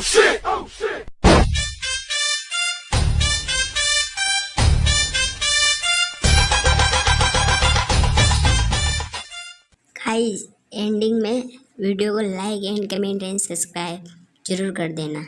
Oh, guys ending oh, में video को like and comment and subscribe ज़रूर कर देना।